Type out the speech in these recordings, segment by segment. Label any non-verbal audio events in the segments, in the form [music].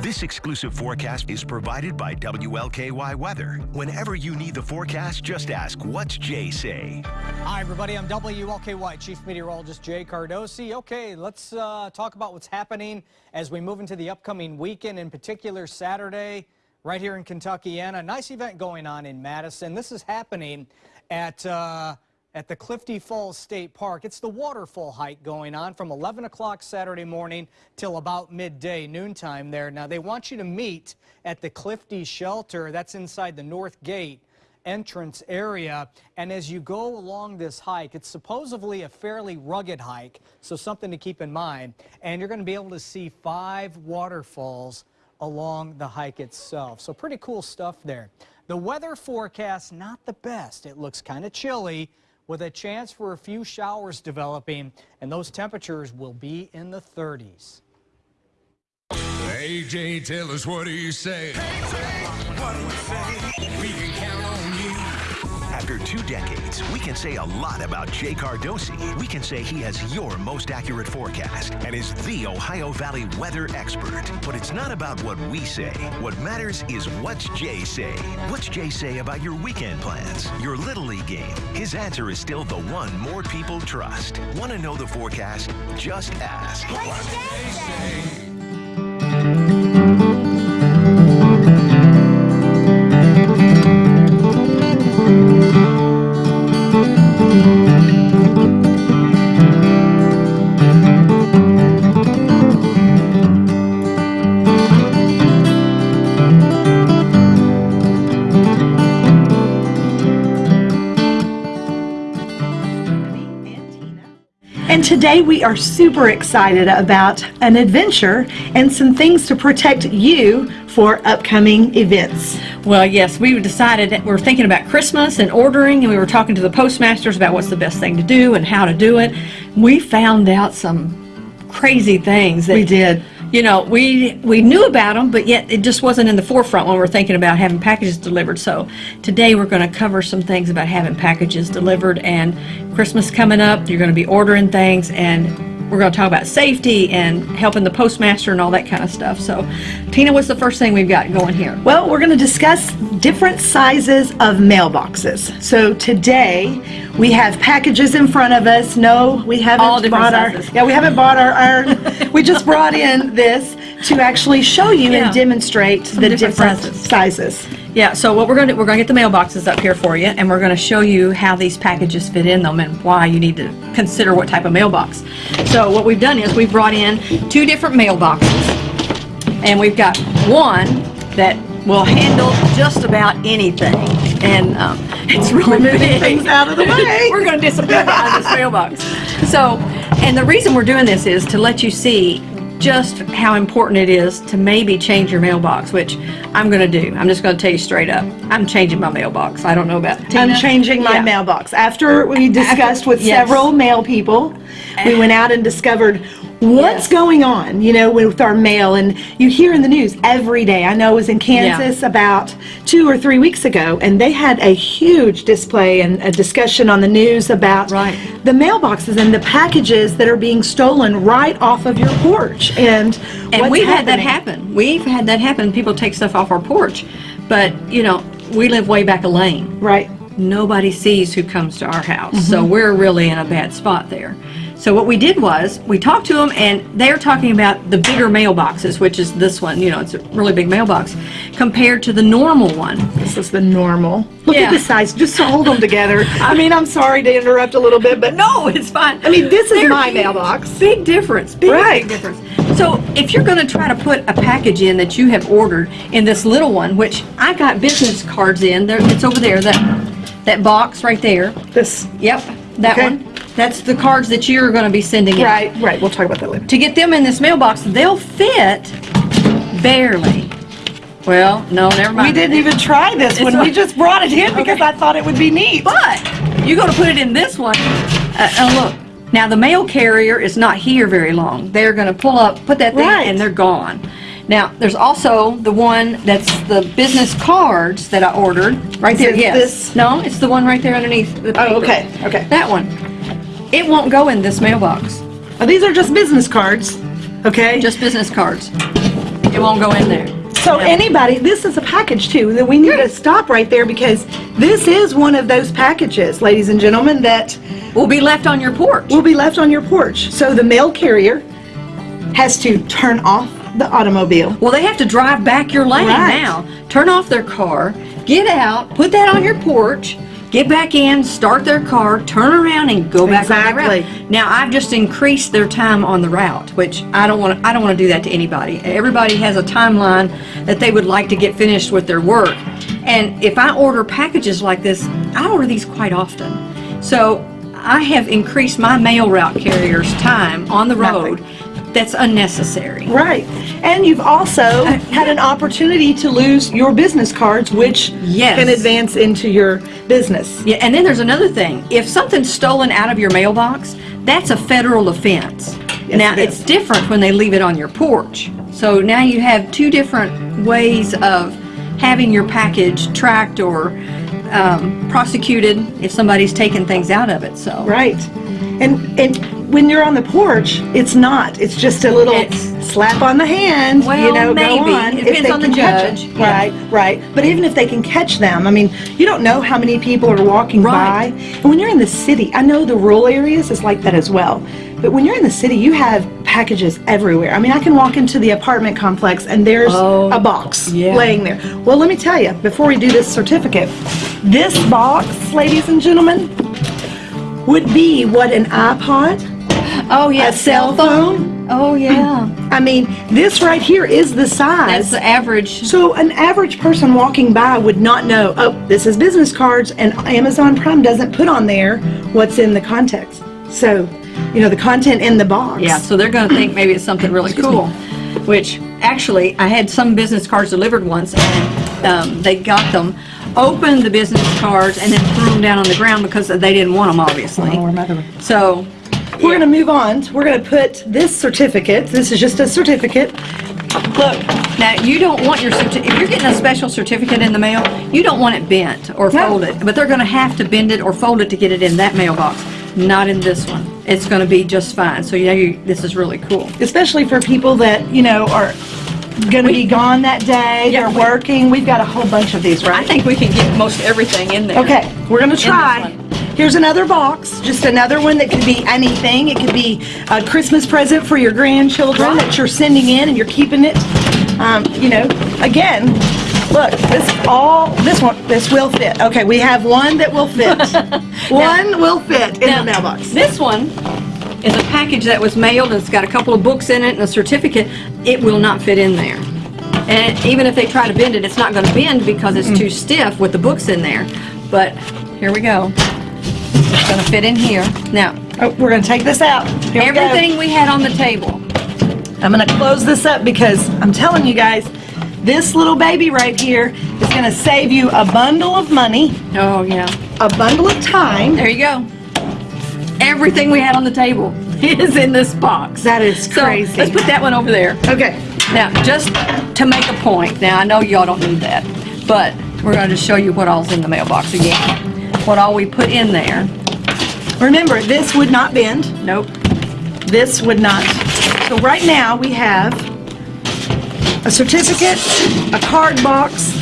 This exclusive forecast is provided by WLKY Weather. Whenever you need the forecast, just ask, what's Jay say? Hi, everybody. I'm WLKY Chief Meteorologist Jay Cardosi. Okay, let's uh, talk about what's happening as we move into the upcoming weekend, in particular Saturday, right here in Kentucky. And a nice event going on in Madison. This is happening at... Uh, at the Clifty Falls State Park. It's the waterfall hike going on from 11 o'clock Saturday morning till about midday, noontime there. Now, they want you to meet at the Clifty Shelter. That's inside the North Gate entrance area. And as you go along this hike, it's supposedly a fairly rugged hike, so something to keep in mind. And you're going to be able to see five waterfalls along the hike itself. So pretty cool stuff there. The weather forecast, not the best. It looks kind of chilly with a chance for a few showers developing, and those temperatures will be in the 30s. AJ, tell us what do you say? what do we say? We can count on you. After two decades, we can say a lot about Jay Cardosi. We can say he has your most accurate forecast and is the Ohio Valley weather expert. But it's not about what we say. What matters is what's Jay say. What's Jay say about your weekend plans, your Little League game? His answer is still the one more people trust. Want to know the forecast? Just ask. What's Jay say? And today we are super excited about an adventure and some things to protect you for upcoming events. Well, yes, we decided that we're thinking about Christmas and ordering, and we were talking to the postmasters about what's the best thing to do and how to do it. We found out some crazy things that We did. You know, we we knew about them, but yet it just wasn't in the forefront when we are thinking about having packages delivered. So today we're going to cover some things about having packages delivered and Christmas coming up. You're going to be ordering things and we're going to talk about safety and helping the postmaster and all that kind of stuff. So, Tina, what's the first thing we've got going here? Well, we're going to discuss different sizes of mailboxes. So today we have packages in front of us. No, we haven't All different bought our yeah we haven't bought our, our [laughs] we just brought in this to actually show you Yeah. and demonstrate the different different, sizes. sizes. Yeah, so what we're going to do, we're going to get the mailboxes up here for you, and we're going to show you how these packages fit in them and why you need to consider what type of mailbox. So what we've done is we've brought in two different mailboxes, and we've got one that will handle just about anything, and um, it's really moving big. things out of the way. [laughs] we're going to disappear out of this mailbox. So, and the reason we're doing this is to let you see just how important it is to maybe change your mailbox, which I'm going to do. I'm just going to tell you straight up. I'm changing my mailbox. I don't know about Tina. I'm changing my Yeah. mailbox. After we discussed with yes. several mail people, we went out and discovered what's going on, you know, with our mail. And you hear in the news every day. I know I was in Kansas about two or three weeks ago, and they had a huge display and a discussion on the news about Right. the mailboxes and the packages that are being stolen right off of your porch. And, And we've had that happen. We've had that happen. People take stuff off our porch. But, you know, we live way back a lane. Right. nobody sees who comes to our house. Mm-hmm. So we're really in a bad spot there. So what we did was we talked to them and they're talking about the bigger mailboxes, which is this one, you know, it's a really big mailbox compared to the normal one. This is the normal. Look Yeah. at the size. Just to hold them together. [laughs] I mean, I'm sorry to interrupt a little bit, but No, it's fine. I mean, this is They're my huge. mailbox. Big difference. Big, Right. big difference. So if you're going to try to put a package in that you have ordered in this little one, which I got business cards in, there, it's over there, that that box right there. This. Yep, that Okay. one. That's the cards that you're going to be sending in. Right, right. We'll talk about that later. to get them in this mailbox, they'll fit barely. Well, no, never mind. We didn't even try this when It's we a- just brought it in because I thought it would be neat. But you go to put it in this one. Uh, uh, look, now the mail carrier is not here very long. They're going to pull up, put that thing, Right. and they're gone. Now, there's also the one that's the business cards that I ordered right there. Yes. this? No, it's the one right there underneath the oh, paper. Oh, okay, okay. That one. It won't go in this mailbox. Oh, these are just business cards, okay? Just business cards. It won't go in there. So anybody, this is a package too, that we need to stop right there because this is one of those packages, ladies and gentlemen, that Will be left on your porch. will be left on your porch. So the mail carrier has to turn off the automobile. Well, they have to drive back your lane Right. now. Turn off their car, get out, put that on your porch, get back in, start their car, turn around, and go back on the Exactly. route. Now, I've just increased their time on the route, which I don't want. I don't want to do that to anybody. Everybody has a timeline that they would like to get finished with their work, and if I order packages like this, I order these quite often. So I have increased my mail route carrier's time on the Nothing. That's unnecessary. Right. And you've also [laughs] had an opportunity to lose your business cards, which Yes. can advance into your business. Yeah, and then there's another thing. If something's stolen out of your mailbox, that's a federal offense. Yes, now, it it's different when they leave it on your porch. So now you have two different ways of having your package tracked or um, prosecuted if somebody's taken things out of it. So Right. And and when you're on the porch, it's not. It's just a little It's- slap on the hand. you know, maybe. go on. It if depends they on the can catch judge. it. Yeah. Right, right. But even if they can catch them, I mean, you don't know how many people are walking Right. by. And when you're in the city, I know the rural areas is like that as well. But when you're in the city, you have packages everywhere. I mean, I can walk into the apartment complex and there's Oh, a box yeah. laying there. Well, let me tell you, before we do this certificate, this box, ladies and gentlemen, would be what an iPod, oh yeah, a cell phone. Oh yeah, [clears throat] I mean, this right here is the size. that's the average. So an average person walking by would not know, oh, this is business cards, and Amazon Prime doesn't put on there what's in the context. So, you know, the content in the box. Yeah, so they're going to think maybe it's something really cool. Which actually, I had some business cards delivered once, and um, they got them, opened the business cards, and then threw them down on the ground because they didn't want them, obviously. Oh. So, We're going to move on. We're going to put this certificate, this is just a certificate. look, now you don't want your certificate, if you're getting a special certificate in the mail, you don't want it bent or No. folded, but they're going to have to bend it or fold it to get it in that mailbox. Not in this one. It's going to be just fine. So you know, you, this is really cool. especially for people that, you know, are going to be gone that day, Yeah, they're we- working. We've got a whole bunch of these, right? I think we can get most everything in there. Okay, we're going to this try. Here's another box, just another one that could be anything. It could be a Christmas present for your grandchildren that you're sending in and you're keeping it. Um, you know, again, look, this all, this one, this will fit. Okay, we have one that will fit. [laughs] One will fit in Now, the mailbox. This one is a package that was mailed, and it's got a couple of books in it and a certificate. It will not fit in there. And even if they try to bend it, it's not gonna bend because it's too stiff with the books in there. But, here we go. It's gonna fit in here. Now, Oh, we're going to take this out. Here everything we had on the table. I'm gonna close this up because I'm telling you guys, this little baby right here is gonna save you a bundle of money, Oh, yeah. a bundle of time. There you go. Everything we had on the table [laughs] is in this box. That is So, crazy. let's put that one over there. Okay, Now, just to make a point, now I know y'all don't need that, but we're going to just show you what all's in the mailbox again. What all we put in there. remember, this would not bend, Nope. this would not. So right now, we have a certificate, a card box,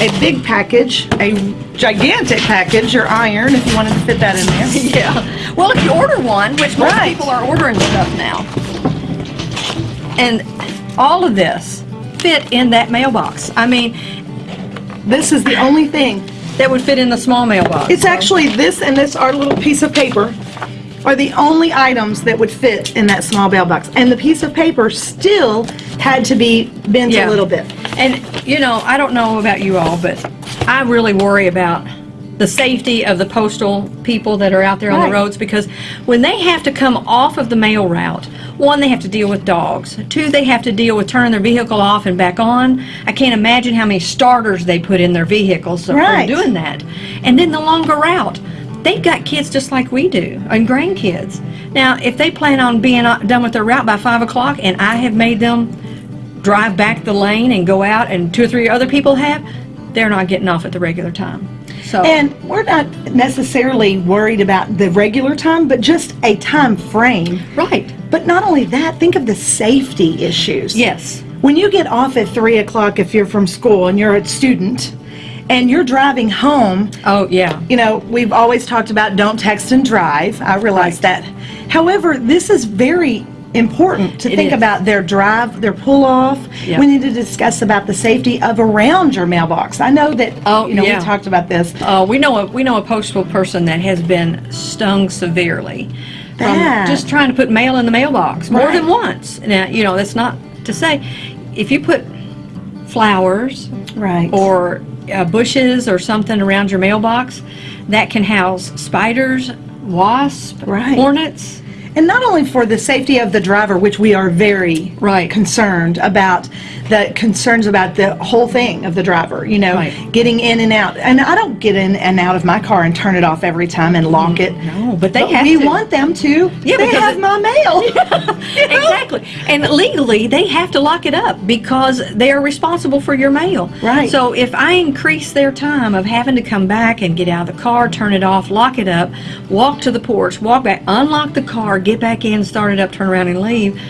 a big package, a gigantic package, your iron, if you wanted to fit that in there. [laughs] Yeah. Well, if you order one, which most Right. people are ordering stuff now, and all of this fit in that mailbox. I mean, This is the only thing that would fit in the small mailbox. It's actually this and this, our little piece of paper, are the only items that would fit in that small mailbox. And the piece of paper still had to be bent Yeah. a little bit. And, you know, I don't know about you all, but I really worry about the safety of the postal people that are out there on the roads because when they have to come off of the mail route, one, they have to deal with dogs. Two, they have to deal with turning their vehicle off and back on. I can't imagine how many starters they put in their vehicles Right. doing that. And then the longer route. They've got kids just like we do, and grandkids. Now, if they plan on being uh, done with their route by 5 o'clock and I have made them drive back the lane and go out and two or three other people have, they're not getting off at the regular time. So And we're not necessarily worried about the regular time, but just a time frame. right. But not only that, think of the safety issues. Yes. when you get off at three o'clock if you're from school and you're a student and you're driving home, Oh, yeah. you know, we've always talked about don't text and drive. I realize that. However, this is very important to It think is. about their drive, their pull off. Yeah. We need to discuss about the safety of around your mailbox. I know that, Oh, you know, yeah. we talked about this. Uh, we know a we know a postal person that has been stung severely from just trying to put mail in the mailbox more than once. Now, you know, that's not to say if you put flowers Right. or uh, bushes or something around your mailbox, that can house spiders, wasps, Right. hornets. And not only for the safety of the driver, which we are very Right. concerned about, the concerns about the whole thing of the driver, you know, Right. getting in and out. And I don't get in and out of my car and turn it off every time and lock mm, it. No, but they But have we to. want them to. Yeah, they have it- my mail. [laughs] exactly. And legally, they have to lock it up because they are responsible for your mail. Right. So if I increase their time of having to come back and get out of the car, turn it off, lock it up, walk to the porch, walk back, unlock the car, get back in, start it up, turn around and leave,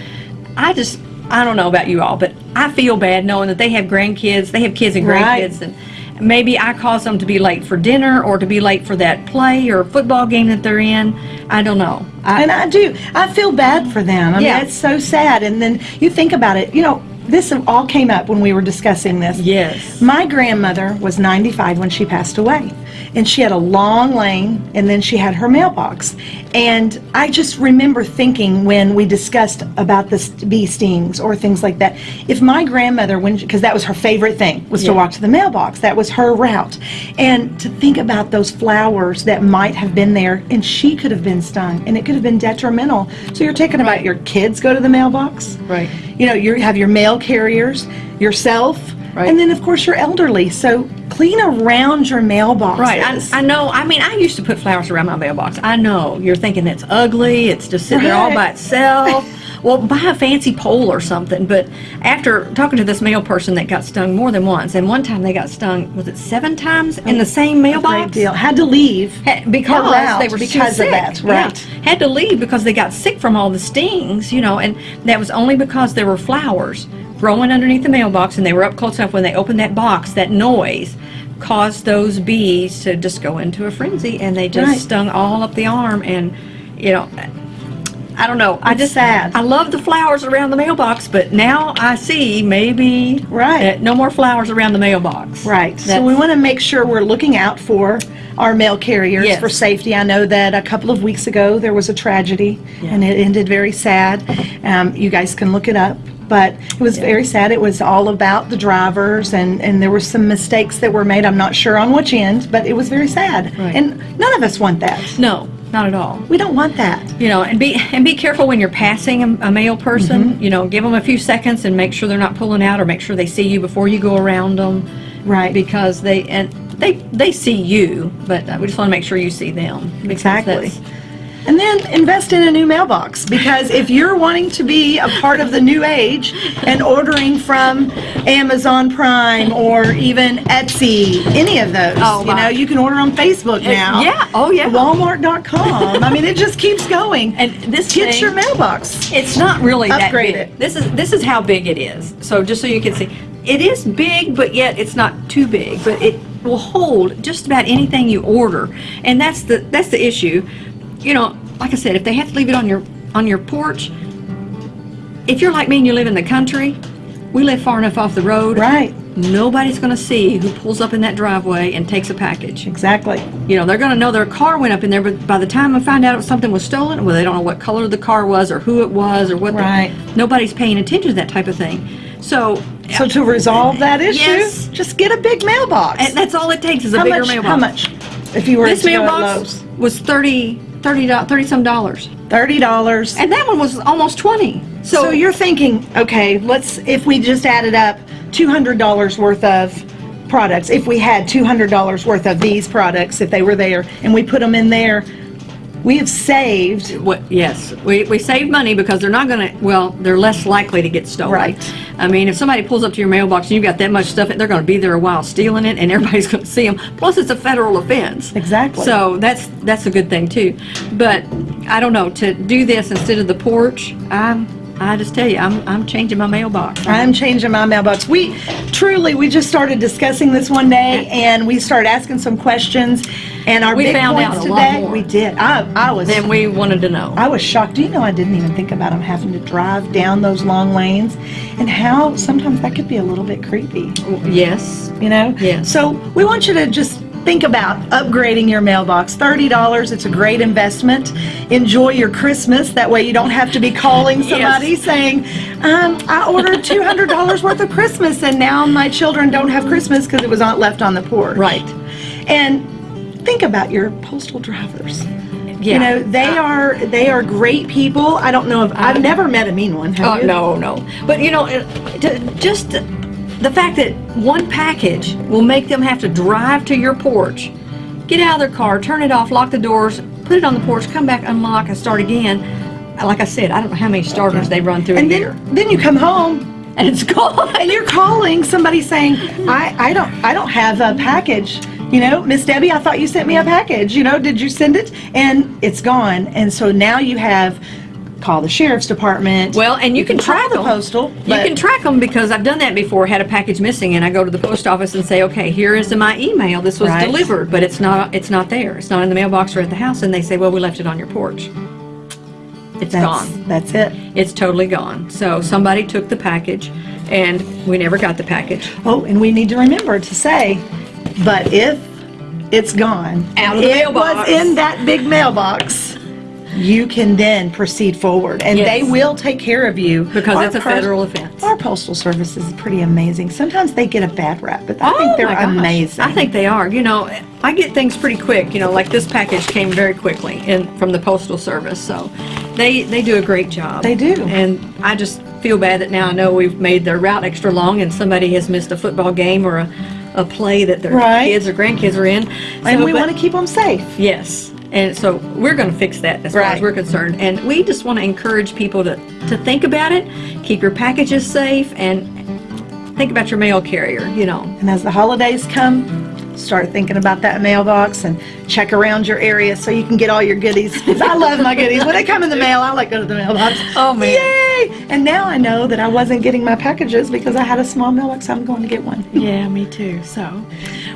I just, I don't know about you all, but I feel bad knowing that they have grandkids, they have kids and Right. grandkids, and maybe I cause them to be late for dinner or to be late for that play or football game that they're in. I don't know. I, And I do. I feel bad for them. I Yeah. mean, it's so sad. And then you think about it, you know, this all came up when we were discussing this. yes. My grandmother was 95 when she passed away. And she had a long lane, and then she had her mailbox. And I just remember thinking when we discussed about the bee stings or things like that, if my grandmother, when because that was her favorite thing, was to walk to the mailbox. That was her route. And to think about those flowers that might have been there, and she could have been stung, and it could have been detrimental. So you're talking about your kids go to the mailbox, Right. you know, you have your mail carriers, yourself, Right. and then of course you're elderly. So clean around your mailbox. Right. I, I know. I mean, I used to put flowers around my mailbox. I know. You're thinking it's ugly. It's just sitting there all by itself. Well, buy a fancy pole or something. But after talking to this mail person that got stung more than once, and one time they got stung, was it seven times in the same mailbox? Great deal. Had to leave because they were because of sick. that. Yeah. Right. Had to leave because they got sick from all the stings, you know, and that was only because there were flowers growing underneath the mailbox and they were up close enough when they opened that box, that noise caused those bees to just go into a frenzy and they just Right. stung all up the arm and, you know, I don't know. I just sad. I love the flowers around the mailbox, but now I see maybe Right. that no more flowers around the mailbox. Right. So we want to make sure we're looking out for our mail carriers Yes. for safety. I know that a couple of weeks ago there was a tragedy and it ended very sad. Um, you guys can look it up. But it was very sad. It was all about the drivers, and, and there were some mistakes that were made. I'm not sure on which end, but it was very sad. Right. And none of us want that. no, not at all. We don't want that. you know, and be and be careful when you're passing a, a mail person. Mm-hmm. You know, give them a few seconds and make sure they're not pulling out, or make sure they see you before you go around them. Right. Because they and they they see you, but uh, we just want to make sure you see them. Exactly. And then invest in a new mailbox because if you're wanting to be a part of the new age and ordering from Amazon Prime or even Etsy, any of those, Oh, you know, you can order on Facebook now. yeah. Oh, yeah. Walmart.com. I mean, it just keeps going. [laughs] And this Get thing- your mailbox. It's not really that Upgrade big. it. This is this is how big it is. So just so you can see, it is big, but yet it's not too big. But it will hold just about anything you order, and that's the that's the issue. You know, like I said, if they have to leave it on your on your porch, if you're like me and you live in the country, we live far enough off the road. Right. Nobody's going to see who pulls up in that driveway and takes a package. Exactly. You know, they're going to know their car went up in there, but by the time I find out something was stolen, well, they don't know what color the car was or who it was or what. the- Right. nobody's paying attention to that type of thing. So, So to resolve that issue, Yes. just get a big mailbox. and that's all it takes is a how bigger much? mailbox. How much? If you were This to go at mailbox was 30 30 do- 30 some dollars, thirty dollars. and that one was almost 20. So, So you're thinking, okay, let's, if we just added up $200 worth of products, if we had $200 worth of these products, if they were there, and we put them in there, we have saved, What, yes, we, we save money because they're not going to, well, they're less likely to get stolen. Right. I mean, if somebody pulls up to your mailbox and you've got that much stuff, they're going to be there a while stealing it and everybody's [laughs] going to see them. Plus, it's a federal offense. Exactly. So that's, that's a good thing too. But I don't know, to do this instead of the porch, I'm, I just tell you, I'm, I'm changing my mailbox. I'm changing my mailbox. We truly, we just started discussing this one day, and we started asking some questions. And our We big found points out a lot today, more. we did. I, I was, Then we wanted to know. I was shocked. Do you know I didn't even think about them having to drive down those long lanes, and how sometimes that could be a little bit creepy. Yes. you know? Yes. So we want you to just think about upgrading your mailbox. $30, it's a great investment. Enjoy your Christmas. That way you don't have to be calling [laughs] somebody saying, um, I ordered [laughs] $200 worth of Christmas and now my children don't have Christmas because it was not left on the porch. Right. And think about your postal drivers. Yeah. You know, they are they are great people. I don't know if I've never met a mean one. Have Oh, you? no, no. But you know, to- just the fact that one package will make them have to drive to your porch, get out of their car, turn it off, lock the doors, put it on the porch, come back, unlock, and start again. Like I said, I don't know how many starters they run through And a year, then then you come home and it's gone. and you're calling somebody saying, I, I don't I don't have a package. You know, Miss Debbie, I thought you sent me a package. You know, did you send it? And it's gone. And so now you have call the sheriff's department. Well, and you, can, call track the them. postal. You can track them because I've done that before. Had a package missing, and I go to the post office and say, "Okay, here is my email. This was Right. delivered, but it's not. It's not there. It's not in the mailbox or at the house." And they say, "Well, we left it on your porch." It's that's, gone. That's it. It's totally gone. So somebody took the package, and we never got the package. Oh, and we need to remember to say, but if it's gone, Out of the it mailbox. was in that big mailbox, you can then proceed forward, and they will take care of you Because Our it's a federal offense. Our postal service is pretty amazing. Sometimes they get a bad rap, but I Oh, think they're amazing. I think they are. You know, I get things pretty quick. You know, like this package came very quickly in from the postal service, so they they do a great job. They do. And I just feel bad that now I know we've made their route extra long, and somebody has missed a football game or a, a play that their Right. kids or grandkids are in. and we but- want to keep them safe. Yes. And so we're going to fix that as far as we're concerned. And we just want to encourage people to, to think about it, keep your packages safe, and think about your mail carrier, you know. And as the holidays come, start thinking about that mailbox and check around your area so you can get all your goodies. I love my goodies. When they come in the mail, I like go to the mailbox. Oh, man. Yay! And now I know that I wasn't getting my packages because I had a small mailbox. I'm going to get one. Yeah, me too. So,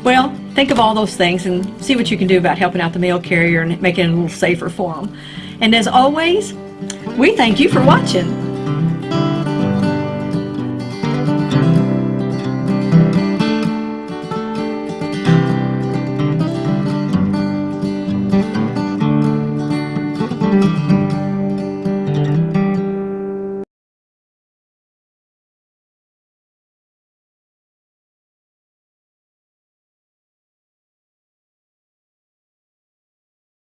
well, think of all those things and see what you can do about helping out the mail carrier and making it a little safer for them. And as always, we thank you for watching.